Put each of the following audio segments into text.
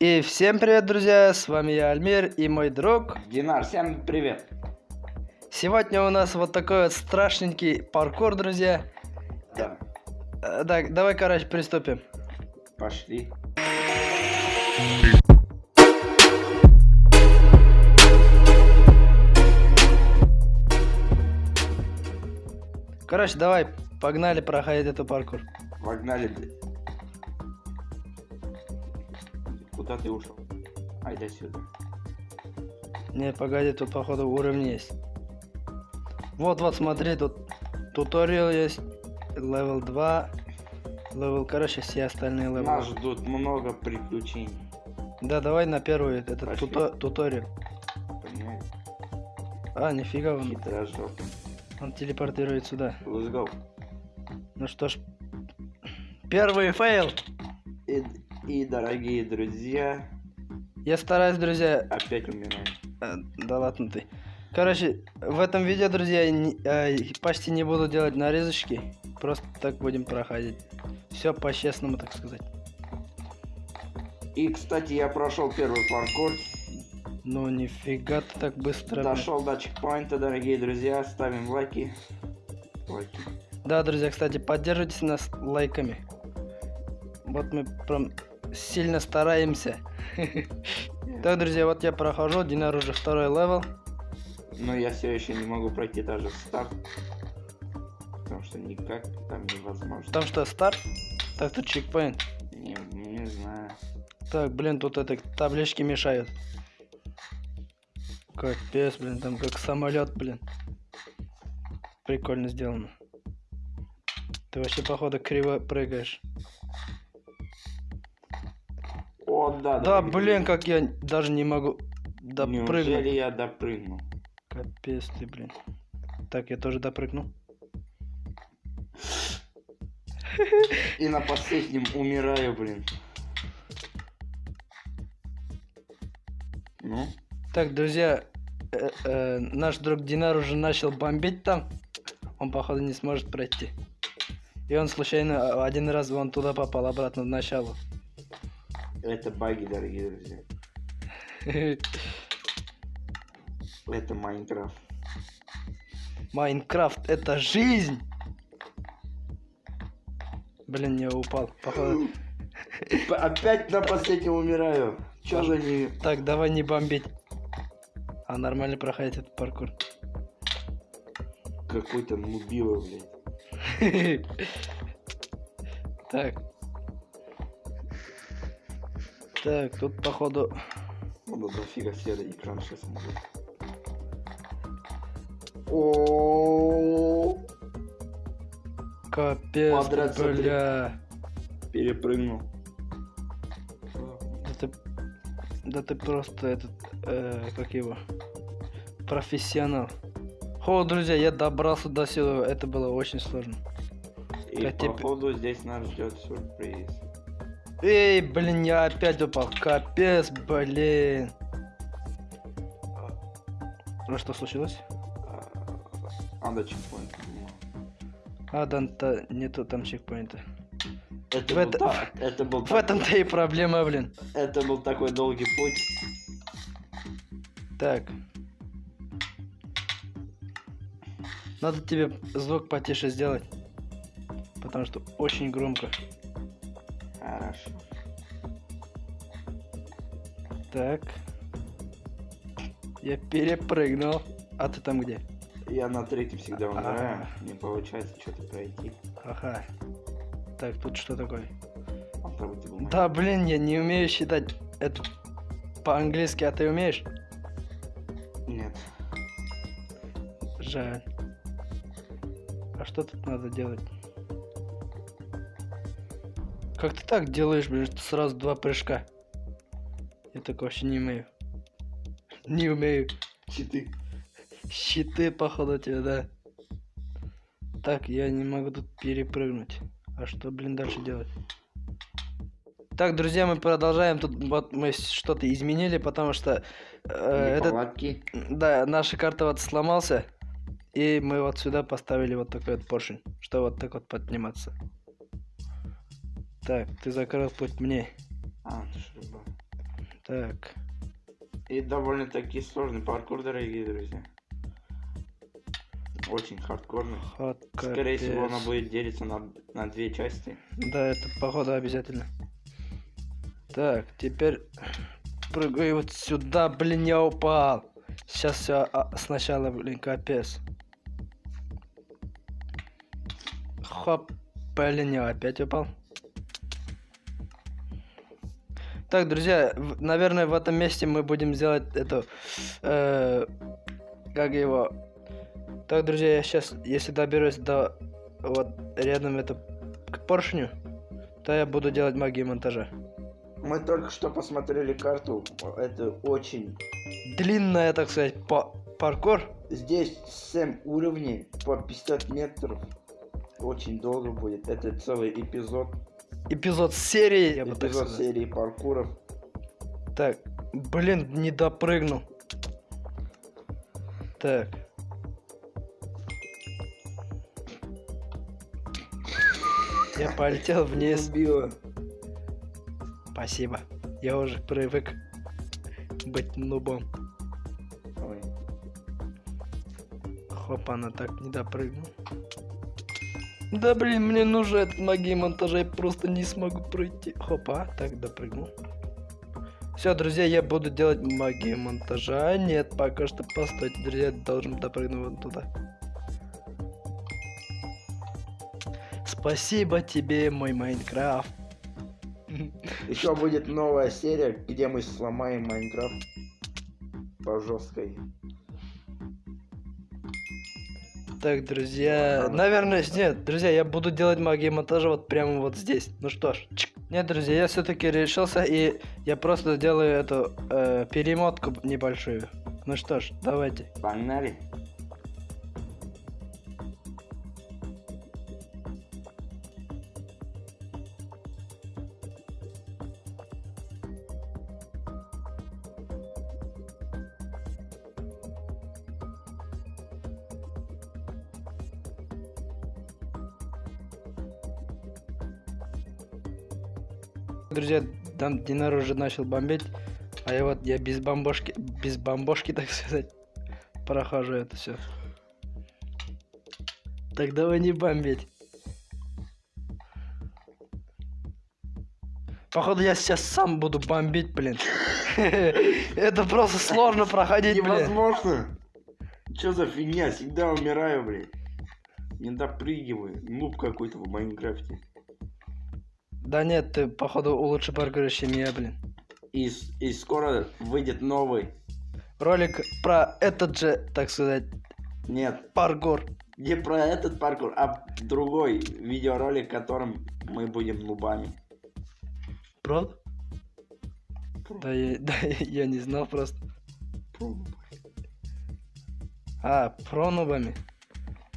И всем привет, друзья! С вами я, Альмир, и мой друг. Динар, всем привет! Сегодня у нас вот такой вот страшненький паркур, друзья. Да. Э, Так, давай, короче, приступим. Пошли. Короче, давай, погнали проходить эту паркур. Погнали, блядь. Куда ты ушел? Айда сюда. Не, погоди, тут, походу, уровень есть. Вот, вот, смотри, тут туториал есть, level 2, level, короче, все остальные левелы. Нас ждут много приключений. Да, давай на первый, этот туто- туториал. Понимаешь? А, нифига, он, он телепортирует сюда. Let's go. Ну что ж, первый фейл. И, и, дорогие друзья, Я стараюсь, друзья, опять умираем. Э, Да ладно ты. Короче, в этом видео, друзья, не- э, почти не буду делать нарезочки. Просто так будем проходить. Все по-честному, так сказать. И, кстати, я прошел первый паркур. Ну нифига ты так быстро. Дошел до чекпоинта, дорогие друзья. Ставим лайки. Лайки. Да, друзья, кстати, поддержите нас лайками. Вот мы прям сильно стараемся. Так, друзья, вот я прохожу, Динар уже второй level. Но я все еще не могу пройти даже старт. Потому что никак там невозможно. Там что, старт? Так, тут чекпоинт. Не, не знаю. Так, блин, тут это таблички мешают. Капец, блин, там как самолет, блин. Прикольно сделано. Ты вообще, походу, криво прыгаешь. О, да, Да, блин, как я даже не могу допрыгнуть. Неужели я допрыгнул? Капец ты, блин. Так, я тоже допрыгну. И на последнем умираю, блин. Ну, Так, друзья, э, э, наш друг Динар уже начал бомбить там. Он, походу, не сможет пройти. И он случайно один раз вон туда попал, обратно в начало. Это баги, дорогие друзья. Это Майнкрафт. Майнкрафт это жизнь! Блин, я упал. Походу. Опять на последнем умираю. Чё за не... Так, давай не бомбить. А нормально проходить этот паркур. Какой-то нубило, блядь. Так. Так, тут походу... Надо дофига серый экран сейчас будет. О, Капец, блин. бля. перепрыгнул. Да ты, да ты просто этот, э, как его, профессионал. О, друзья, я добрался до сюда, это было очень сложно. И Я тебе- походу здесь нас ждет сюрприз. Эй, блин, я опять упал, капец, блин. Ну что случилось? А, чекпоинт. А, да, та- нету там чекпоинта. Это В был, это- та- это был В так- этом-то и проблема, блин. это был такой долгий путь. Так. Надо тебе звук потише сделать. Потому что очень громко. Хорошо. Так. Я перепрыгнул. А ты там где? Я на третьем всегда умираю. Ага. Не получается что-то пройти. Ага. Так, тут что такое? Бумагу. Да, блин, я не умею считать это по-английски, а ты умеешь? Нет. Жаль. А что тут надо делать? Как ты так делаешь, блин, что сразу два прыжка? Я так вообще не умею. Не умею. Читы. Щиты, походу, тебе, да. Так, я не могу тут перепрыгнуть. А что, блин, дальше делать? Так, друзья, мы продолжаем. Тут вот мы что-то изменили, потому что э, этот, да, наша карта вот сломался. И мы вот сюда поставили вот такой вот поршень, что вот так вот подниматься. Так, ты закрыл путь мне. А, ты ж рыба. Так. И довольно-таки сложный паркур, дорогие друзья. Очень хардкорный. Ход Скорее всего, она будет делиться на, на две части. Да, это походу обязательно. Так, теперь прыгаю вот сюда, блин, я упал. Сейчас все сначала, блин, капец. Хоп, блин, я опять упал. Так, друзья, в- наверное, в этом месте мы будем делать эту, э, как его. Так, друзья, я сейчас, если доберусь до вот рядом это к поршню, то я буду делать магию монтажа. Мы только что посмотрели карту. Это очень... Длинная, так сказать, па- паркур. Здесь 7 уровней по 50 метров. Очень долго будет. Это целый эпизод. Эпизод серии, я бы эпизод сказал. серии паркуров. Так, блин, не допрыгнул. Так. Я полетел вниз. Убило. Спасибо. Я уже привык быть нубом. Ой. Хоп, она так не допрыгнул. Да блин, мне нужен этот магии монтажа, я просто не смогу пройти. Хопа, так допрыгнул. Все, друзья, я буду делать магию монтажа. Нет, пока что постойте, друзья, должен допрыгнуть вот туда. Спасибо тебе, мой Майнкрафт. Еще будет новая серия, где мы сломаем Майнкрафт по жесткой. Так, друзья, наверное, нет, друзья, я буду делать магию монтажа вот прямо вот здесь. Ну что ж, чик. Нет, друзья, я все-таки решился, и я просто делаю эту э, перемотку небольшую. Ну что ж, давайте. Погнали. Друзья, там Динар уже начал бомбить, а я вот, я без бомбошки, без бомбошки, так сказать, прохожу это все. Так давай не бомбить. Походу я сейчас сам буду бомбить, блин. Это просто сложно проходить, блин. Невозможно. Че за фигня? Всегда умираю, блин. Не допрыгиваю. Нуб какой-то в Майнкрафте. Да нет, ты, походу, лучше паркуришь, чем я, блин. И, и скоро выйдет новый. Ролик про этот же, так сказать, Нет, паркур. не про этот паркур, а другой видеоролик, в котором мы будем нубами. Правда? Да я, да, я не знал просто. А, про нубами.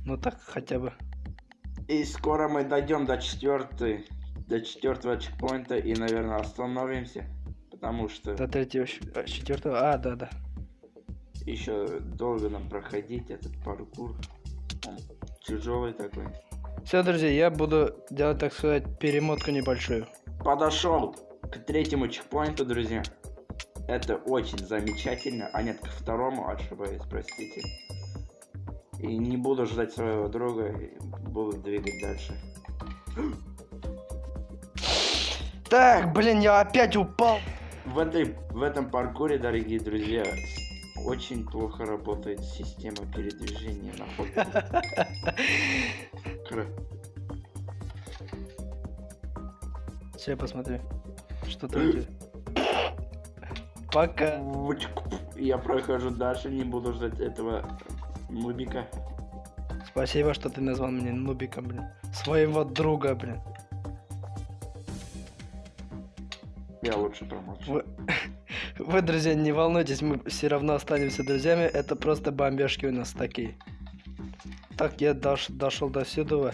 Ну так хотя бы. И скоро мы дойдем до четвертой, до четвертого чекпоинта и, наверное, остановимся, потому что До третьего, а, четвертого. А, да, да. еще долго нам проходить этот паркур. Он тяжелый такой. Все, друзья, я буду делать, так сказать, перемотку небольшую. Подошел к третьему чекпоинту, друзья. Это очень замечательно. А нет, к второму ошибаюсь, простите. И не буду ждать своего друга, буду двигать дальше. Так, блин, я опять упал. В, этой, в этом паркуре, дорогие друзья, очень плохо работает система передвижения на ходу. Сейчас я посмотрю. Что там. Пока. Я прохожу дальше, не буду ждать этого нубика. Спасибо, что ты назвал меня нубиком, блин. Своего друга, блин. Я лучше промолчу. Вы, вы, друзья, не волнуйтесь, мы все равно останемся друзьями. Это просто бомбежки у нас такие. Так, я дош- дошел до сюда.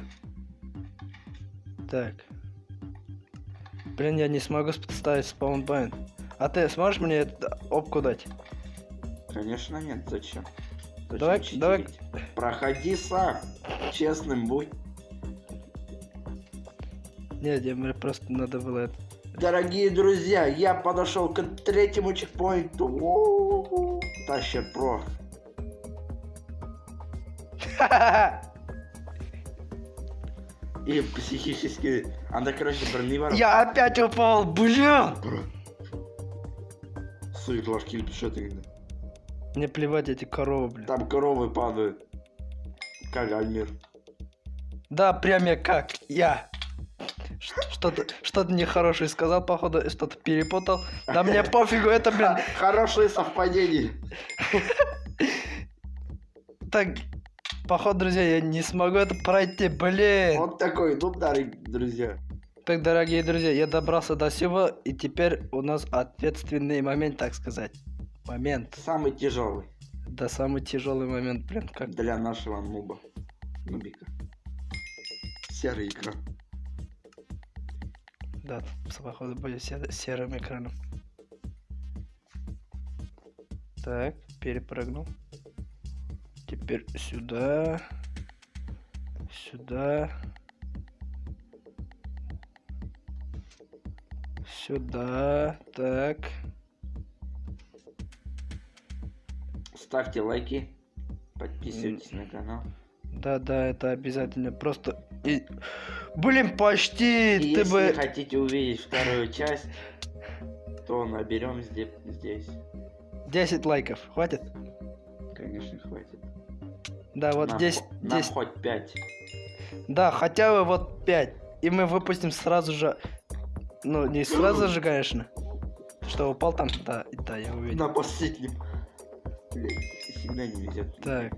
Так. Блин, я не смогу ставить спаунпоинт. А ты сможешь мне это опку дать? Конечно нет, зачем? Зачем Давай- читерить? давай- Проходи сам. Честным будь. Нет, мне просто надо было это. Дорогие друзья, я подошел к третьему чекпоинту. Таща про. И психически... Она, короче, броневар. Я опять упал, блин! Сует ложки или что ты? Мне плевать эти коровы, блин. Там коровы падают. Как Альмир. Да, прям я как я. Что-то что-то нехорошее сказал, походу, что-то перепутал. Да мне пофигу, это, блин. Хорошие совпадения. Так, походу, друзья, я не смогу это пройти, блин. Вот такой, ну, дорогие друзья. Так, дорогие друзья, я добрался до всего, и теперь у нас ответственный момент, так сказать. Момент. Самый тяжелый Да, самый тяжелый момент, блин, как... для нашего нуба. Нубика. Серый экран. Да, походу, будет се- серым экраном. Так, перепрыгнул. Теперь сюда. Сюда. Сюда. Так. Ставьте лайки. Подписывайтесь на канал. Да-да, это обязательно. Просто... и- Блин, почти! И Ты если бы... хотите увидеть вторую часть, то наберем здесь. здесь. 10 лайков. Хватит? Конечно, хватит. Да, вот нам, 10... хо- нам 10. хоть 5. Да, хотя бы вот 5. И мы выпустим сразу же... Ну, не сразу же, конечно. Что, упал там? Да, да, я увидел. На последнем. Блин, всегда не везет. Так.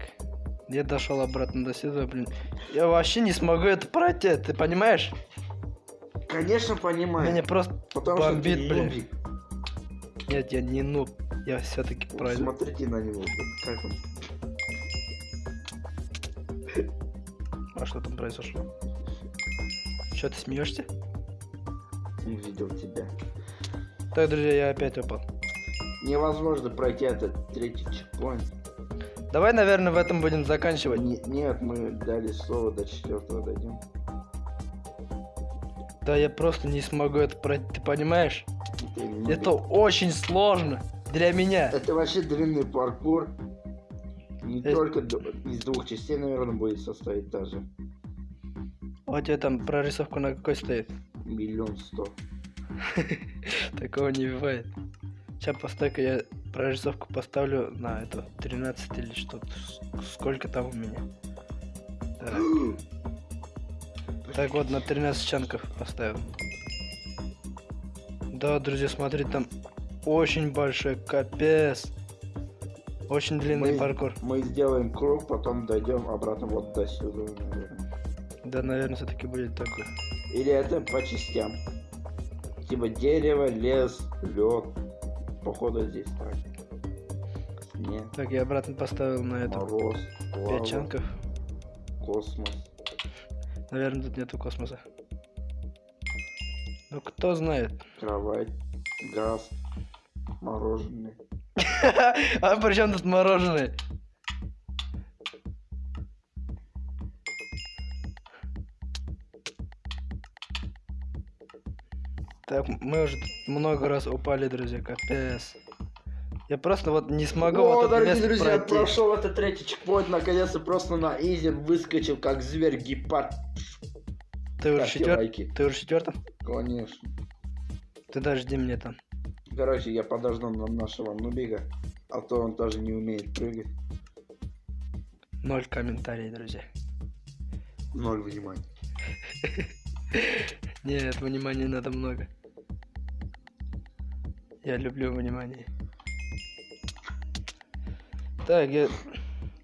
Я дошел обратно до сюда, блин. Я вообще не смогу это пройти, ты понимаешь? Конечно, понимаю. Меня просто Потому бомбит, что блин. нубик. Нет, я не нуб. Я все-таки Вот пройду. Смотрите на него, блин, как он. А что там произошло? Че ты смеешься? увидел тебя. Так, друзья, я опять упал. Невозможно пройти этот третий чекпоинт. Давай, наверное, в этом будем заканчивать. Не- нет, мы дали слово до четвертого дойдем. Да, я просто не смогу это пройти, ты понимаешь? Это, не Это нубик. очень сложно для меня. Это вообще длинный паркур. Не Э- только из двух частей, наверное, будет состоять даже. А У тебя там прорисовка на какой стоит? Миллион сто. Такого не бывает. Сейчас постой-ка я прорисовку поставлю на это 13 или что-то. Сколько там у меня? Так, так вот, на 13 чанков поставил. Да, друзья, смотри, там очень большой капец. Очень длинный Мы- паркур. Мы сделаем круг, потом дойдем обратно вот до сюда. Да, наверное, все-таки будет такой. Или это по частям. Типа дерево, лес, лед. Походу здесь так. Снег, Так, я обратно поставил на это мороз, 5 лава, чанков. космос. Наверное, тут нету космоса. Ну, кто знает. кровать, газ, мороженое. А при чем тут мороженое? Так, мы уже много раз упали, друзья, капец. Я просто вот не смогу О, вот дорогие друзья, пройти. прошел этот третий чекпоинт, наконец-то просто на изи выскочил, как зверь гепард. Ты уже Ставьте четвер... лайки. Ты уже четвертом? Конечно. Ты даже жди меня там. Короче, я подожду на нашего нубига, а то он тоже не умеет прыгать. Ноль комментариев, друзья. Ноль внимания. Нет, внимания надо много. Я люблю внимание. Так, я...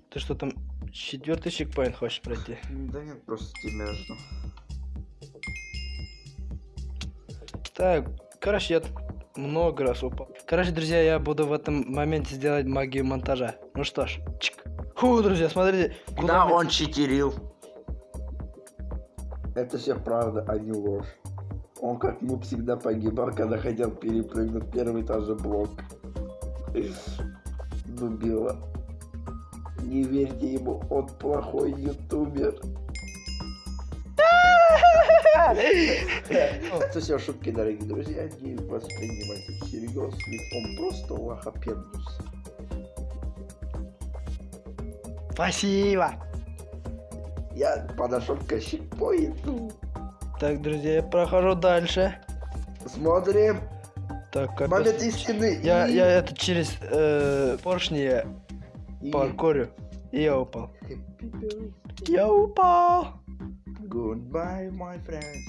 Ты что там, четвертый чекпоинт хочешь пройти? Да нет, просто тебя жду. Так, короче, я много раз упал. Короче, друзья, я буду в этом моменте сделать магию монтажа. Ну что ж, чик. Фу, друзья, смотрите. куда Да, мы- он читерил. Это все правда, а не ложь. Он как ну всегда погибал, когда хотел перепрыгнуть первый тоже блок. Дубила. Не верьте ему, он плохой ютубер. Это все шутки, дорогие друзья, не воспринимайте всерьез, ведь он просто лохопендус. Спасибо. Я подошел к щипоинту. Так, друзья, я прохожу дальше. Смотрим. Так, капец. Момент истины. Я, и- я это через э, поршни и- паркурю. И я упал. Я упал. Goodbye, my friends.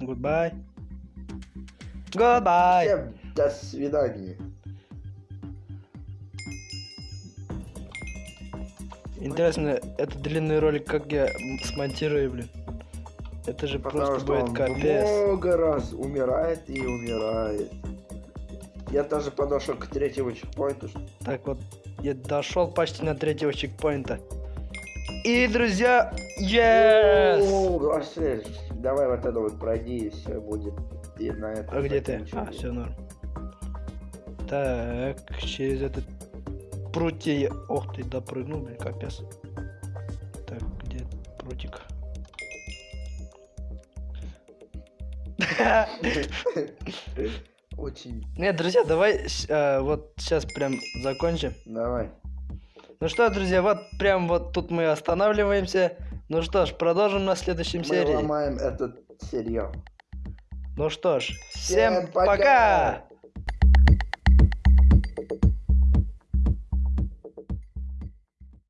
Goodbye. Goodbye. Всем до свидания. Интересно, этот длинный ролик как я смонтирую, блин. Это же Потому просто будет капец. много раз умирает и умирает. Я даже подошел к третьему чекпоинту. Так вот, я дошел почти на третьего чекпоинта. И, друзья, yes! Вообще, давай вот это вот пройди, и все будет. И на этом А где ты? А, все норм. Так, через этот прутья я... Ох ты, допрыгнул, блин, капец. Так, где прутик? Очень. Нет, друзья, давай э, вот сейчас прям закончим. Давай. Ну что, друзья, вот прям вот тут мы останавливаемся. Ну что ж, продолжим на следующем Мы серии. ломаем этот сериал. Ну что ж, всем Всем пока! пока!